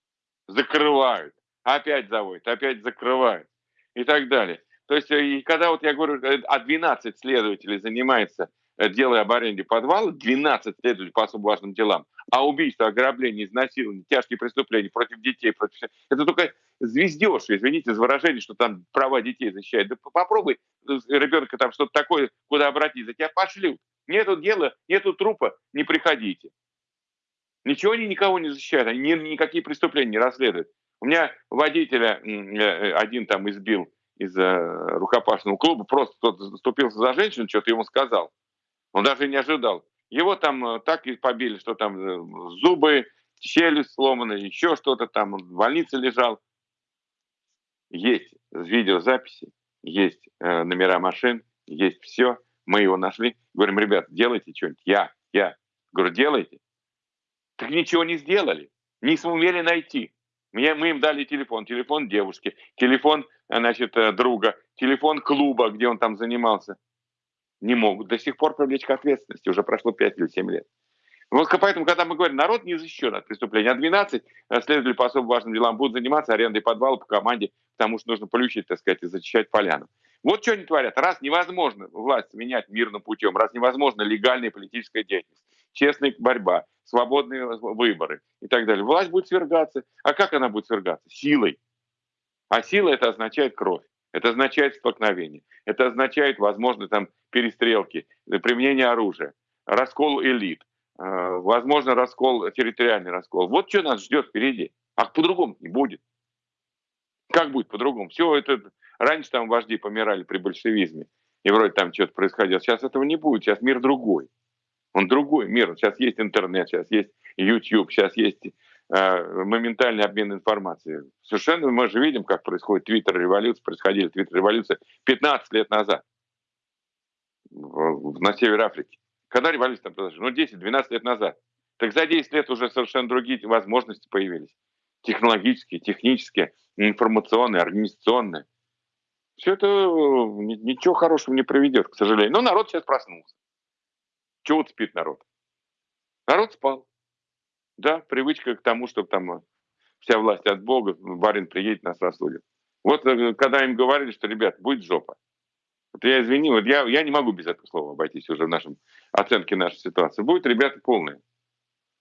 закрывают, опять заводят, опять закрывают и так далее. То есть, э, и когда вот я говорю, а 12 следователей занимается дело об аренде подвала, 12 следователей по особо важным делам, а убийство, ограбление, изнасилование, тяжкие преступления против детей, против... это только звездеж, извините за выражение, что там права детей защищают. Да попробуй э, ребенка там что-то такое, куда обратиться, тебя пошлют. Нету дела, нету трупа, не приходите. Ничего они никого не защищают, они никакие преступления не расследуют. У меня водителя э, один там избил из рукопашного клуба, просто кто-то заступился за женщину, что-то ему сказал. Он даже не ожидал. Его там э, так и побили, что там зубы, челюсть сломана, еще что-то там, он в больнице лежал есть видеозаписи, есть э, номера машин, есть все. Мы его нашли. Говорим, ребят, делайте что-нибудь. Я, я. Говорю, делайте. Так ничего не сделали. Не сумели найти. Мне, мы им дали телефон. Телефон девушки, телефон, э, значит, э, друга, телефон клуба, где он там занимался. Не могут до сих пор привлечь к ответственности. Уже прошло 5 или 7 лет. Вот поэтому, когда мы говорим, народ не защищен от преступления, а 12 следователи по особо важным делам будут заниматься арендой подвала по команде, потому что нужно полючить, так сказать, и зачищать поляну. Вот что они творят. Раз невозможно власть менять мирным путем, раз невозможно легальная политическая деятельность, честная борьба, свободные выборы и так далее, власть будет свергаться. А как она будет свергаться? Силой. А сила это означает кровь. Это означает столкновение. Это означает, возможно, там перестрелки, применение оружия, раскол элит, э, возможно, раскол, территориальный раскол. Вот что нас ждет впереди. А по-другому не будет. Как будет по-другому? Все это Раньше там вожди помирали при большевизме, и вроде там что-то происходило. Сейчас этого не будет, сейчас мир другой. Он другой мир. Сейчас есть интернет, сейчас есть YouTube, сейчас есть э, моментальный обмен информацией. Совершенно мы же видим, как происходит твиттер-революция, происходили твиттер-революция 15 лет назад в, на севере Африки. Когда революция там произошла? Ну, 10-12 лет назад. Так за 10 лет уже совершенно другие возможности появились. Технологические, технические, информационные, организационные. Все это э, ничего хорошего не приведет, к сожалению. Но народ сейчас проснулся. Чего вот спит народ? Народ спал. Да, привычка к тому, чтобы там э, вся власть от Бога, барин приедет, нас рассудит. Вот э, когда им говорили, что, ребят, будет жопа. Вот я извини, вот я, я не могу без этого слова обойтись уже в нашем оценке нашей ситуации. Будет, ребята, полные.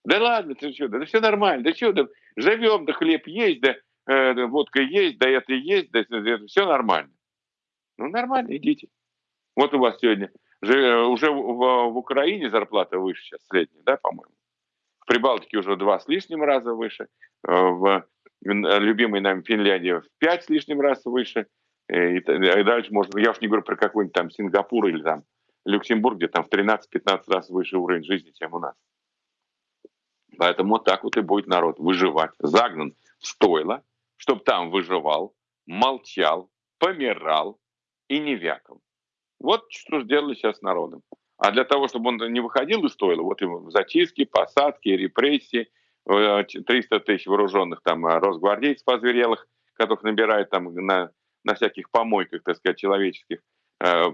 Да ладно, ты что, да, да все нормально, да что, да живем, да хлеб есть, да э, водка есть, да это есть, да это все нормально. Ну, нормально, идите. Вот у вас сегодня же, уже в, в Украине зарплата выше сейчас, средняя, да, по-моему. В Прибалтике уже два с лишним раза выше. Э, в любимой нам Финляндии в пять с лишним раз выше. Э, и, и дальше можно, я уж не говорю про какой-нибудь там Сингапур или там Люксембург, где там в 13-15 раз выше уровень жизни, чем у нас. Поэтому вот так вот и будет народ выживать. Загнан в стойло, чтобы там выживал, молчал, помирал, и не вякал. Вот что сделали сейчас с народом. А для того, чтобы он не выходил из стойла, вот ему зачистки, посадки, репрессии, 300 э, тысяч вооруженных там э, росгвардейцев озверелых, которых набирают там на, на всяких помойках, так сказать, человеческих, э, э,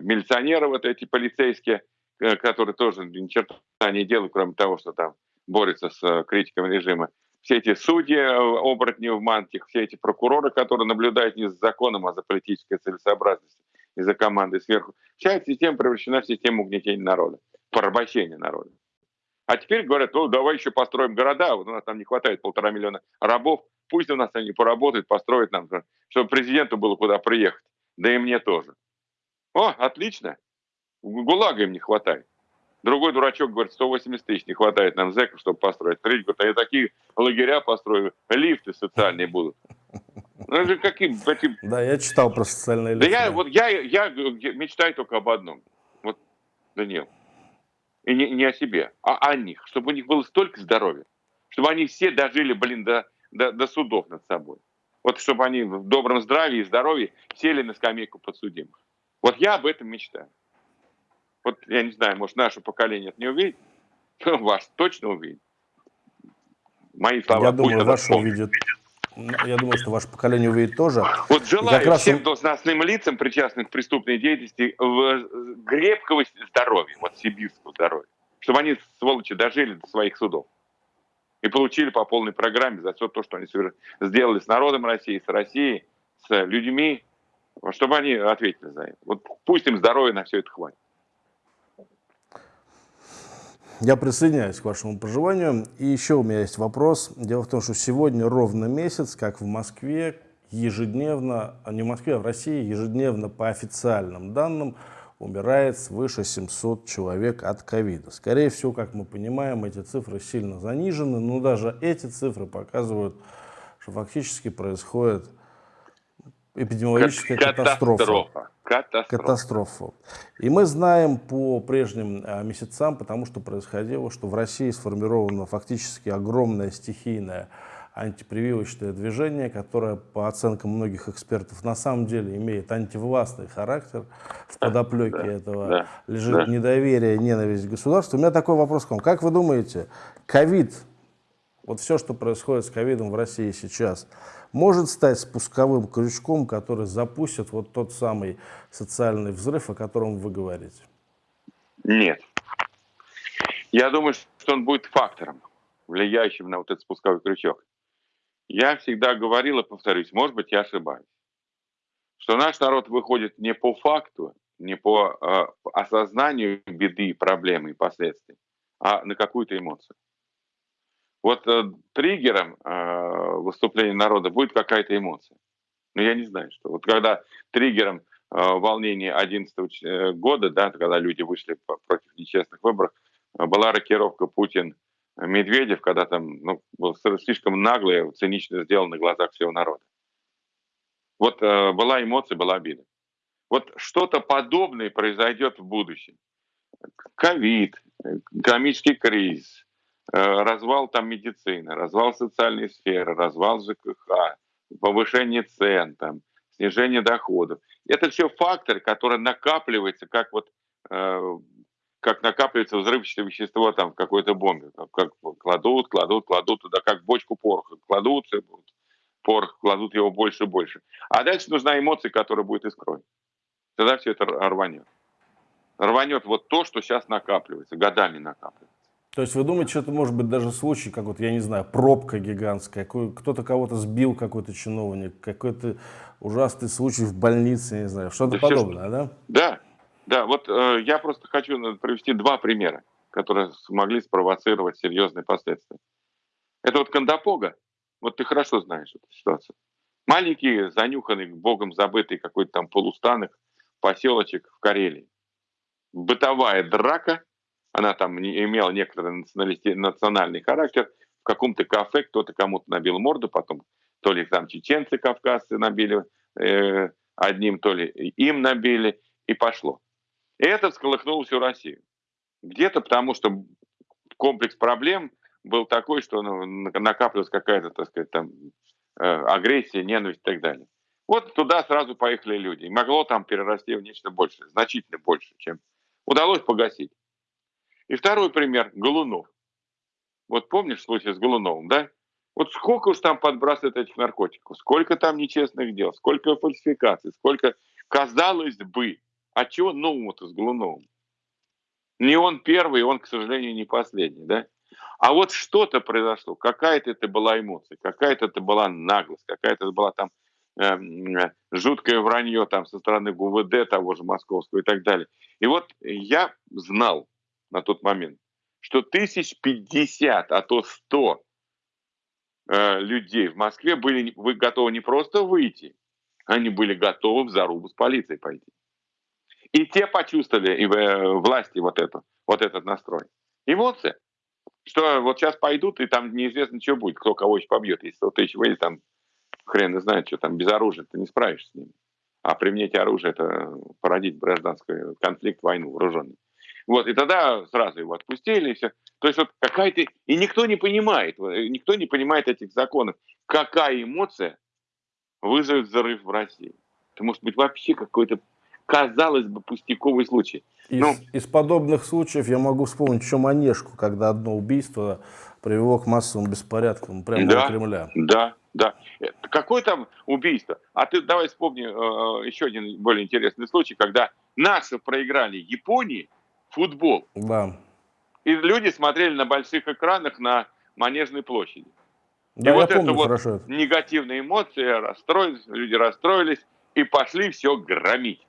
милиционеры вот эти полицейские, э, которые тоже ни черта не делают, кроме того, что там борются с критиками режима все эти судьи, оборотни в мантиях, все эти прокуроры, которые наблюдают не за законом, а за политической целесообразностью и за командой сверху. Вся эта система превращена в систему угнетения народа, порабощения народа. А теперь говорят, ну давай еще построим города, вот у нас там не хватает полтора миллиона рабов, пусть у нас они поработают, построят нам, чтобы президенту было куда приехать, да и мне тоже. О, отлично, ГУЛАГа им не хватает. Другой дурачок говорит, 180 тысяч не хватает нам зэков, чтобы построить. Третий говорит, а я такие лагеря построю, лифты социальные будут. Ну, это какие, эти... Да, я читал про социальные лифты. Да я, вот я, я мечтаю только об одном. Вот, Данил. И не, не о себе, а о них. Чтобы у них было столько здоровья. Чтобы они все дожили, блин, до, до, до судов над собой. Вот чтобы они в добром здравии и здоровье сели на скамейку подсудимых. Вот я об этом мечтаю. Вот я не знаю, может, наше поколение это не увидит, ваш точно увидит. Мои слова. Я думаю, ваше увидит. Я думаю, что ваше поколение увидит тоже. Вот желаю всем раз... должностным лицам, причастным к преступной деятельности, крепкого здоровья, вот сибирского здоровья, чтобы они, сволочи, дожили до своих судов и получили по полной программе за все то, что они сделали с народом России, с Россией, с людьми, чтобы они ответили за это. Вот пусть им здоровья на все это хватит. Я присоединяюсь к вашему проживанию. И еще у меня есть вопрос. Дело в том, что сегодня ровно месяц, как в Москве, ежедневно, а не в Москве, а в России, ежедневно по официальным данным умирает свыше 700 человек от ковида. Скорее всего, как мы понимаем, эти цифры сильно занижены, но даже эти цифры показывают, что фактически происходит эпидемиологическая катастрофа. катастрофа. Катастрофа. Катастрофа. И мы знаем по прежним а, месяцам, потому что происходило, что в России сформировано фактически огромное стихийное антипрививочное движение, которое, по оценкам многих экспертов, на самом деле имеет антивластный характер. В подоплеке да, этого да, лежит да. недоверие, ненависть к государству. У меня такой вопрос к вам. Как вы думаете, ковид, вот все, что происходит с ковидом в России сейчас, может стать спусковым крючком, который запустит вот тот самый социальный взрыв, о котором вы говорите? Нет. Я думаю, что он будет фактором, влияющим на вот этот спусковой крючок. Я всегда говорил и повторюсь, может быть, я ошибаюсь, что наш народ выходит не по факту, не по э, осознанию беды, проблемы и последствий, а на какую-то эмоцию. Вот э, триггером э, выступления народа будет какая-то эмоция. Но я не знаю, что. Вот когда триггером э, волнения 2011 э, года, да, когда люди вышли против нечестных выборов, э, была рокировка Путин-Медведев, когда там ну, был слишком нагло и цинично сделано на глазах всего народа. Вот э, была эмоция, была обида. Вот что-то подобное произойдет в будущем. Ковид, экономический кризис, э, развал там медицины, развал социальной сферы, развал ЖКХ, повышение цен, там, снижение доходов. Это все факторы, которые накапливаются, как вот э, как накапливается взрывчатое вещество там в какой-то бомбе. Как кладут, кладут, кладут туда, как бочку пороха. Кладут, порох, кладут его больше и больше. А дальше нужна эмоция, которая будет искрой. Тогда все это рванет. Рванет вот то, что сейчас накапливается, годами накапливается. То есть вы думаете, что это может быть даже случай, как вот, я не знаю, пробка гигантская, кто-то кого-то сбил, какой-то чиновник, какой-то ужасный случай в больнице, не знаю, что-то да подобное, все, да? Да, да, вот э, я просто хочу привести два примера, которые смогли спровоцировать серьезные последствия. Это вот Кандапога, вот ты хорошо знаешь эту ситуацию. Маленький, занюханный, богом забытый какой-то там полустанок, поселочек в Карелии. Бытовая драка, она там имела некоторый национальный характер. В каком-то кафе кто-то кому-то набил морду, потом то ли там чеченцы кавказцы набили э, одним, то ли им набили, и пошло. И это всколыхнуло всю Россию. Где-то потому, что комплекс проблем был такой, что ну, накапливалась какая-то, так сказать, там э, агрессия, ненависть и так далее. Вот туда сразу поехали люди. И могло там перерасти в нечто большее, значительно больше, чем удалось погасить. И второй пример – Голунов. Вот помнишь случай с Голуновым, да? Вот сколько уж там подбрасывают этих наркотиков, сколько там нечестных дел, сколько фальсификаций, сколько, казалось бы, а чего нового-то с Голуновым? Не он первый, он, к сожалению, не последний, да? А вот что-то произошло, какая-то это была эмоция, какая-то это была наглость, какая-то это была там э, жуткое вранье там со стороны ГУВД того же московского и так далее. И вот я знал, на тот момент, что тысяч пятьдесят, а то сто э, людей в Москве были вы готовы не просто выйти, они были готовы в зарубу с полицией пойти. И те почувствовали и э, власти вот, это, вот этот настрой. Эмоция. Что вот сейчас пойдут, и там неизвестно, что будет, кто кого еще побьет. Если 100 тысяч выйдет, там хрен знает, что там без оружия ты не справишься с ними. А применять оружие – это породить гражданский конфликт, войну вооруженную. Вот, и тогда сразу его отпустили, и все. То есть вот какая-то... И никто не понимает, никто не понимает этих законов. Какая эмоция вызовет взрыв в России? Это может быть вообще какой-то, казалось бы, пустяковый случай. Из, ну, из подобных случаев я могу вспомнить еще Манежку, когда одно убийство привело к массовым беспорядкам прямо да, на Кремля. Да, да. Какое там убийство? А ты давай вспомни э, еще один более интересный случай, когда наши проиграли Японии, футбол. Да. И люди смотрели на больших экранах на Манежной площади. Да, и вот помню это вот хорошо. негативные эмоции, расстроились, люди расстроились и пошли все громить.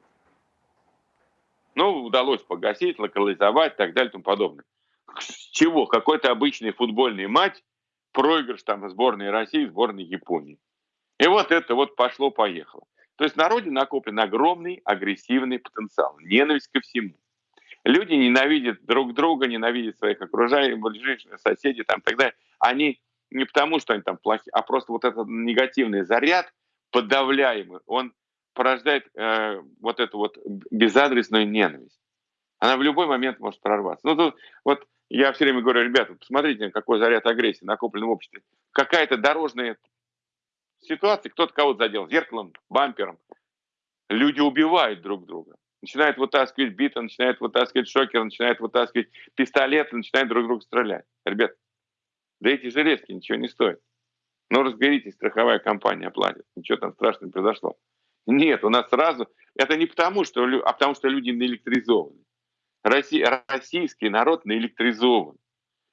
Ну, удалось погасить, локализовать и так далее и тому подобное. С чего? Какой-то обычный футбольный матч, проигрыш там сборной России, сборной Японии. И вот это вот пошло-поехало. То есть в народе накоплен огромный агрессивный потенциал, ненависть ко всему. Люди ненавидят друг друга, ненавидят своих окружающих, ближайших соседей там, и так далее. Они не потому, что они там плохие, а просто вот этот негативный заряд подавляемый, он порождает э, вот эту вот безадресную ненависть. Она в любой момент может прорваться. Ну, тут вот я все время говорю, ребята, посмотрите, какой заряд агрессии накоплен в обществе. Какая-то дорожная ситуация, кто-то кого-то задел зеркалом, бампером. Люди убивают друг друга начинает вытаскивать биты, начинает вытаскивать шокер, начинает вытаскивать пистолеты, начинает друг друга стрелять. Ребят, да эти железки ничего не стоят. Ну, разберитесь, страховая компания оплатит. Ничего там страшного не произошло. Нет, у нас сразу... Это не потому, что, а потому что люди наэлектризованы. российский народ наэлектризован.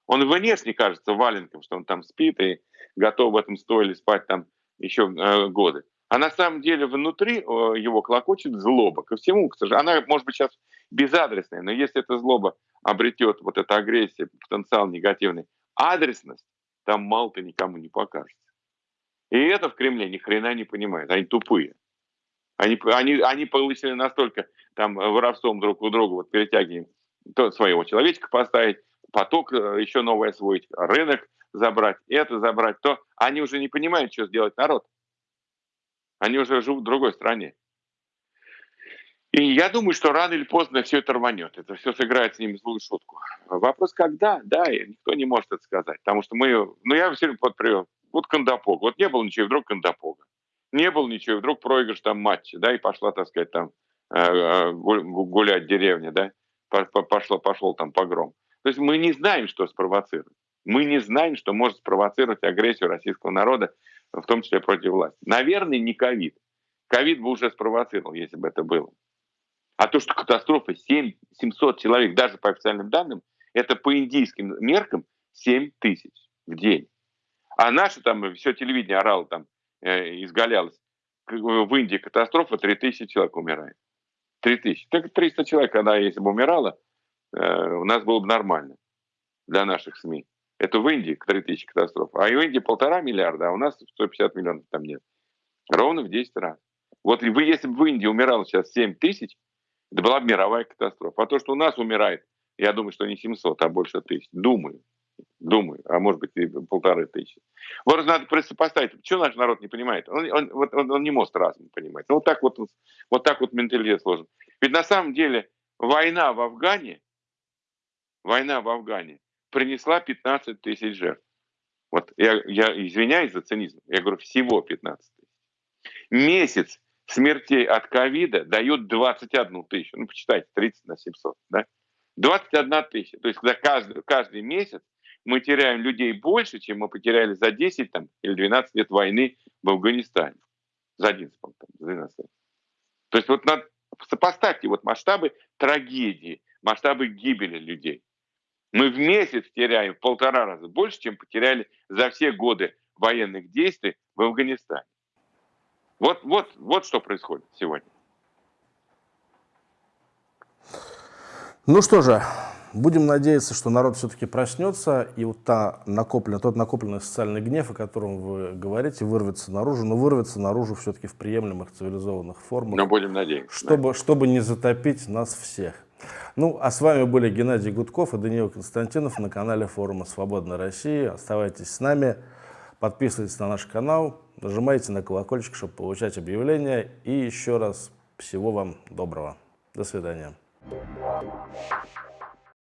Он внешне кажется валенком, что он там спит и готов в этом стойле спать там еще э, годы. А на самом деле внутри э, его клокочет злоба ко всему. К сожалению, она может быть сейчас безадресная, но если эта злоба обретет вот эта агрессия, потенциал негативный, адресность, там мало-то никому не покажется. И это в Кремле ни хрена не понимают, они тупые. Они, они, они получили настолько там воровством друг у друга, вот перетягиваем то, своего человечка поставить, поток э, еще новый освоить, рынок забрать, это забрать, то они уже не понимают, что сделать народ. Они уже живут в другой стране. И я думаю, что рано или поздно все это рванет. Это все сыграет с ними злую шутку. Вопрос, когда? Да, и никто не может это сказать. Потому что мы... Ну, я все время вот привел. Вот Кондопог. Вот не было ничего, вдруг Кондопога. Не было ничего, и вдруг проигрыш там матча, да, и пошла, так сказать, там э, э, гулять деревня, да, пошло, пошел там погром. То есть мы не знаем, что спровоцирует. Мы не знаем, что может спровоцировать агрессию российского народа, в том числе против власти. Наверное, не ковид. Ковид бы уже спровоцировал, если бы это было. А то, что катастрофа 7, 700 человек, даже по официальным данным, это по индийским меркам 7 тысяч в день. А наше там, все телевидение орало там, изгалялось. В Индии катастрофа, 3 тысячи человек умирает. 3 тысячи. Так 300 человек, когда если бы умирало, э, у нас было бы нормально для наших СМИ. Это в Индии 3 тысячи катастроф. А в Индии полтора миллиарда, а у нас 150 миллионов там нет. Ровно в 10 раз. Вот вы, если бы в Индии умирало сейчас 7 тысяч, это была бы мировая катастрофа. А то, что у нас умирает, я думаю, что не 700, а больше тысяч. Думаю. Думаю. А может быть и полторы тысячи. Вот надо сопоставить. Почему наш народ не понимает? Он, он, вот, он, он не может разум понимать. Ну, вот так вот, вот так вот менталитет сложен. Ведь на самом деле война в Афгане, война в Афгане принесла 15 тысяч жертв. Вот я, я извиняюсь за цинизм, я говорю всего 15 тысяч. Месяц смертей от ковида дает 21 тысячу. Ну, почитайте, 30 на 700, да? 21 тысяча. То есть за каждый, каждый месяц мы теряем людей больше, чем мы потеряли за 10 там, или 12 лет войны в Афганистане. За 11, там, 12 лет. То есть вот надо, сопоставьте вот масштабы трагедии, масштабы гибели людей. Мы в месяц теряем в полтора раза больше, чем потеряли за все годы военных действий в Афганистане. Вот, вот, вот что происходит сегодня. Ну что же, будем надеяться, что народ все-таки проснется, и вот та накопленная, тот накопленный социальный гнев, о котором вы говорите, вырвется наружу, но вырвется наружу все-таки в приемлемых цивилизованных формах. Но будем надеяться. Чтобы, да. чтобы не затопить нас всех. Ну, а с вами были Геннадий Гудков и Даниил Константинов на канале форума «Свободная Россия». Оставайтесь с нами, подписывайтесь на наш канал, нажимайте на колокольчик, чтобы получать объявления. И еще раз всего вам доброго. До свидания.